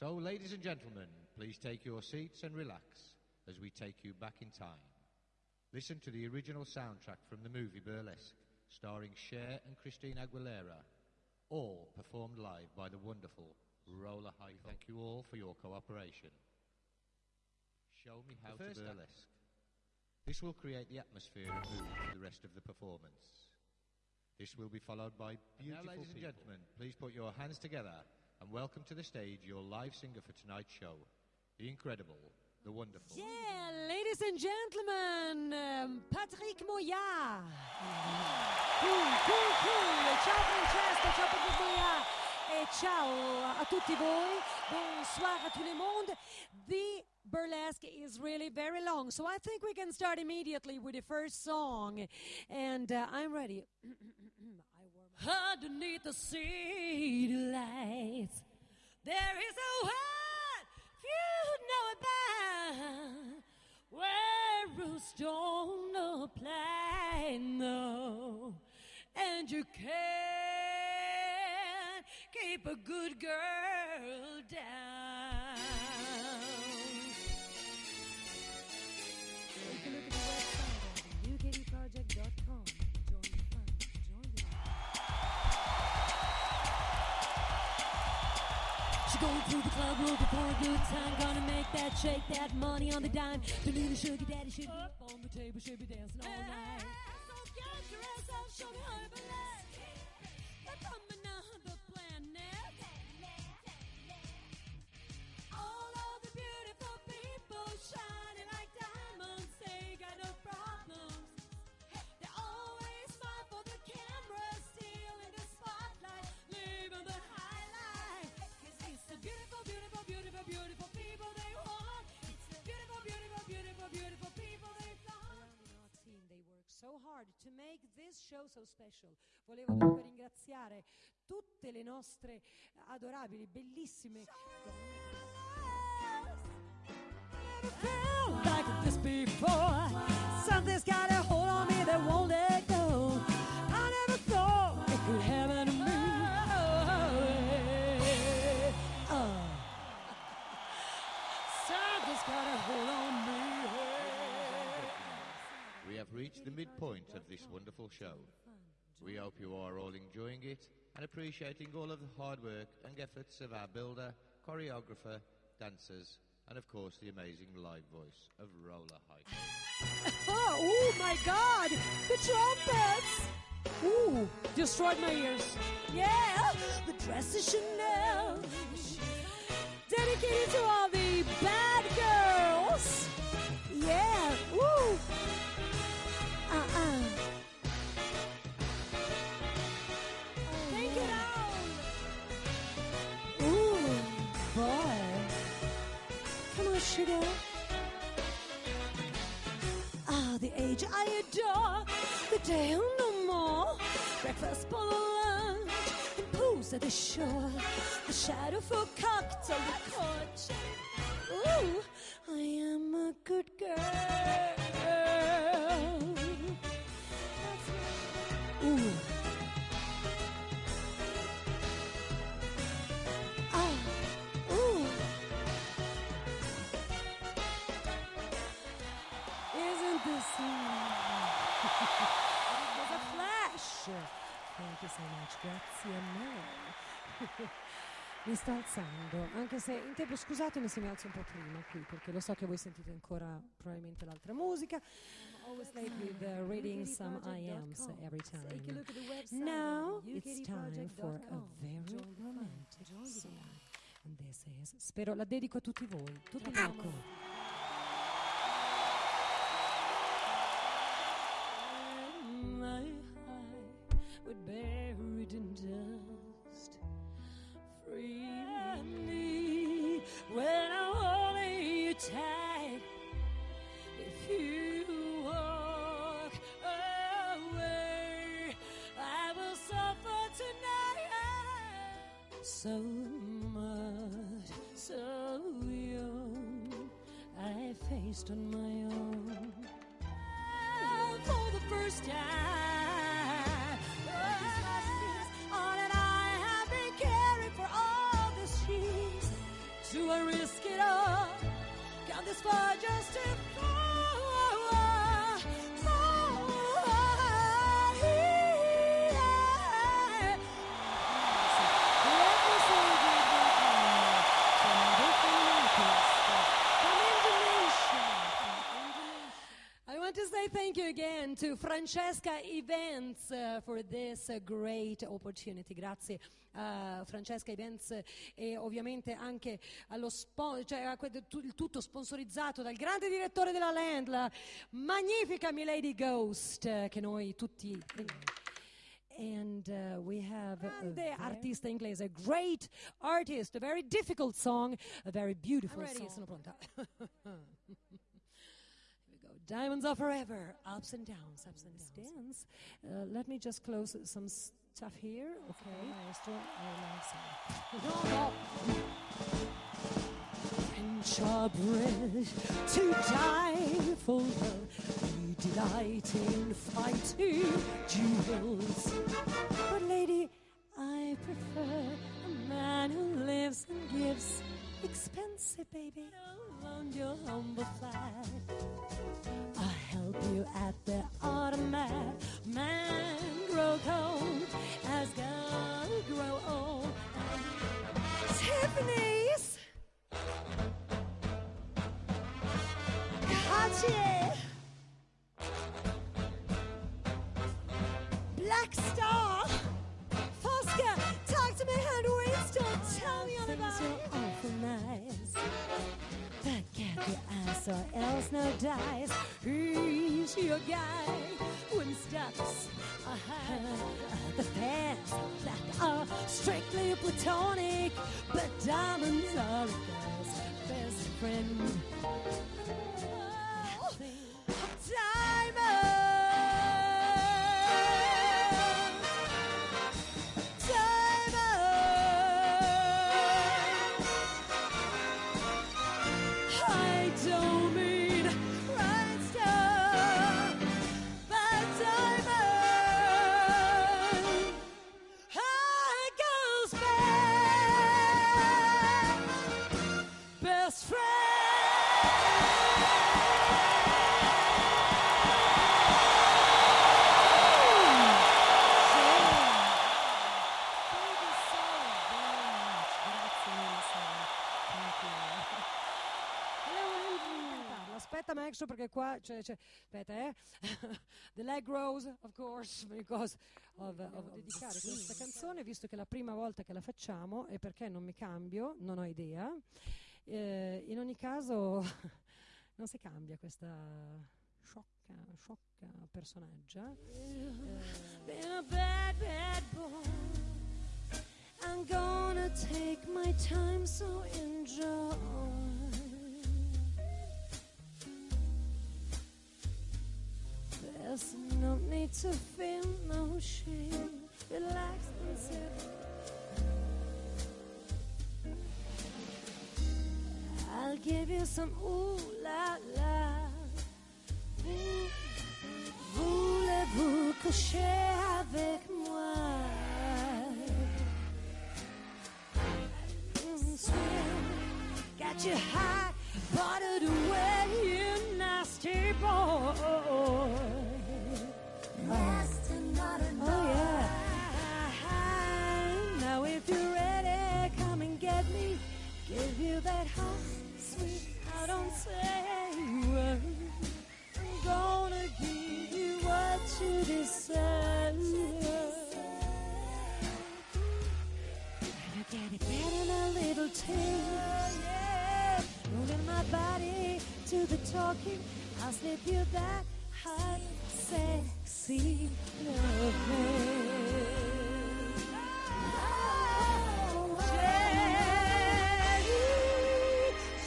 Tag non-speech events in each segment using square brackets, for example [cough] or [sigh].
So, ladies and gentlemen, please take your seats and relax as we take you back in time. Listen to the original soundtrack from the movie Burlesque, starring Cher and Christina Aguilera, all performed live by the wonderful Roller High. Thank you all for your cooperation. Show me how to burlesque. This will create the atmosphere and mood for the rest of the performance. This will be followed by beautiful now, ladies people. and gentlemen, please put your hands together and welcome to the stage your live singer for tonight's show, the incredible, the wonderful. Yeah, ladies and gentlemen, um, Patrick Moya. Cool, cool, cool. Ciao Francesco, ciao Patrick Moya. E ciao a tutti voi. Bonsoir à tout le monde. The burlesque is really very long, so I think we can start immediately with the first song. And uh, I'm ready. [clears throat] Underneath the city lights, there is a world few know about where rules don't apply, no, and you can't keep a good girl Going through the club, looking for a good time. Gonna make that shake, that money on the dime. The little sugar daddy should be up on the table, should be dancing all night. Show so special. Volevo dunque ringraziare tutte le nostre adorabili, bellissime reached the midpoint of this wonderful show. We hope you are all enjoying it and appreciating all of the hard work and efforts of our builder, choreographer, dancers, and of course the amazing live voice of Roller High. [laughs] oh, oh my God! The trumpets! Ooh, destroyed my ears. Yeah, the dress is Chanel. Dedicated to all the bad girls. Yeah, woo! The shore. The shadow for cocktail, the court. Ooh, Mi sto alzando, anche se in tempo scusatemi se mi alzo un po' prima qui, perché lo so che voi sentite ancora probabilmente l'altra musica. I'm always late with uh, reading some IAMs every time. Now it's time for a very romantic song. And this is, spero la dedico a tutti voi, tutti ecco. So much, so young, I faced on my own for the first time. Francesca Events uh, for this uh, great opportunity. Grazie a Francesca Events e ovviamente anche allo cioè il tutto sponsorizzato dal grande direttore della Land, la magnifica Milady Ghost, eh, che noi tutti And uh, we have Grande artista inglese, a great artist, a very difficult song, a very beautiful I'm ready, song. [laughs] sono pronta. [laughs] Here we go. Diamonds are forever, ups and downs, ups and downs. Uh, let me just close some stuff here. Okay, maestro. I love No, no. French are bred to die for love. We delight in fighting duels. But lady, I prefer a man who lives and gives. Expensive, baby, on your humble flag. But get the ass or else no dice. He's your guy when steps ahead. The fans that are strictly platonic, but diamonds are a girl's best friend. Aspetta, Maestro, perché qua c'è, c'è- aspetta, eh. [laughs] The leg rose, of course, because of, of- of dedicare questa canzone, visto che è la prima volta che la facciamo e perché non mi cambio, non ho idea. Eh, in ogni caso, [laughs] non si cambia questa sciocca, sciocca personaggia. Boy. I'm gonna take my time, so enjoy. No need to feel no shame. Relax and sit. I'll give you some ooh la la. Voulez-vous coucher avec moi? Got you high, buttered away, you nasty boy. A Oh yeah. Now if you're ready, come and get me. Give you that hot, sweet. I don't say a word. I'm gonna give you what you deserve. Better get it better than a little taste. Yeah. Moving my body to the talking. I'll slip you that hot, sexy loving.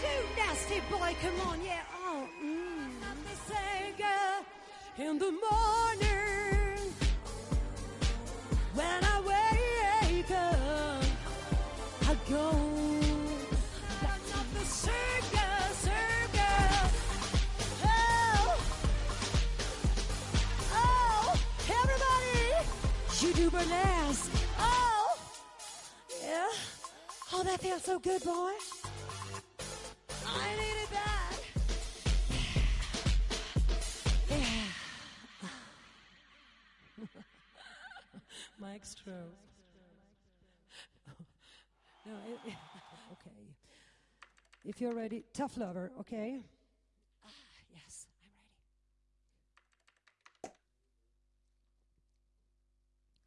Jenny, you nasty boy, come on, yeah. Oh, mm. Me say, girl, in the morning you do. Oh, yeah. Oh, that feels so good, boy. I needed that. Yeah. [laughs] Mike Stroh. no, it, [laughs] okay. If you're ready, tough lover, okay? Ah, yes, I'm ready.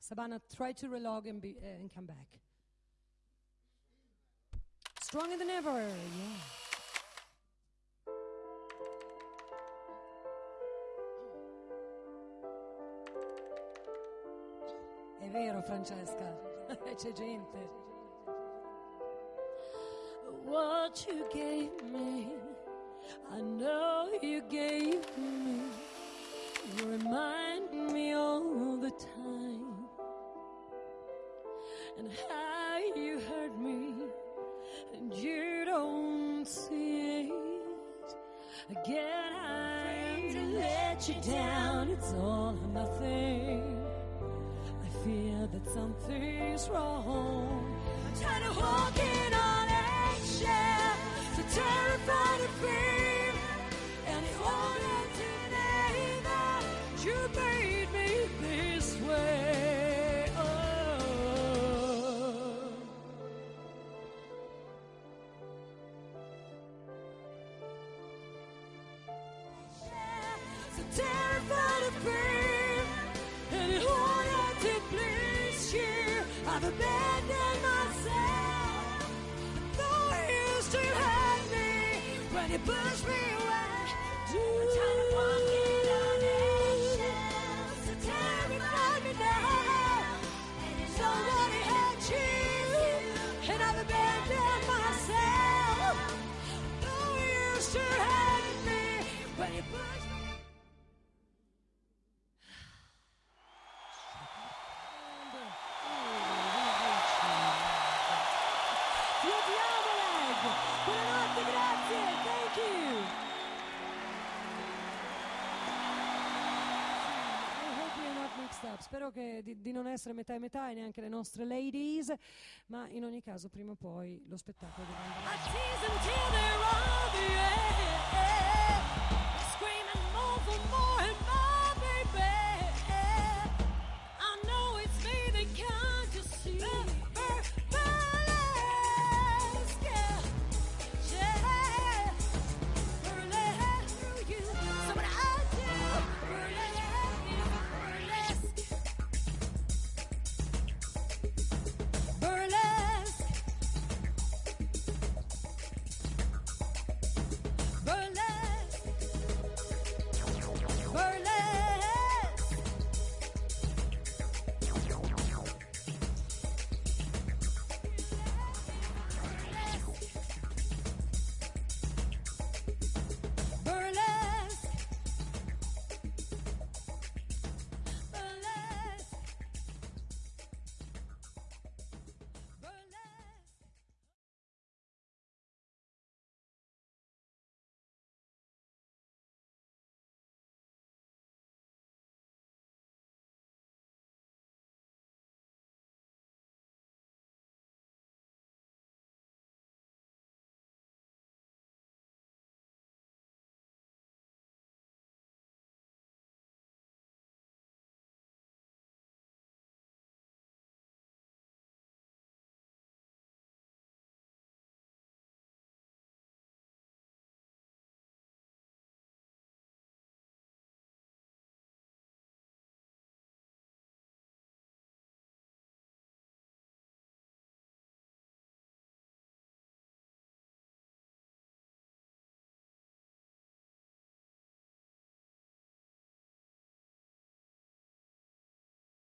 Savannah, try to relog and, be, uh, and come back. Stronger than ever, yeah. È vero, Francesca, [laughs] c'è gente. What you gave me, I know you gave me. You remind all or nothing. I fear that something's wrong. I'm tired of walking me When you me spero che, di, di, non essere metà e metà e neanche le nostre ladies, ma in ogni caso prima o poi lo spettacolo dovrà andare.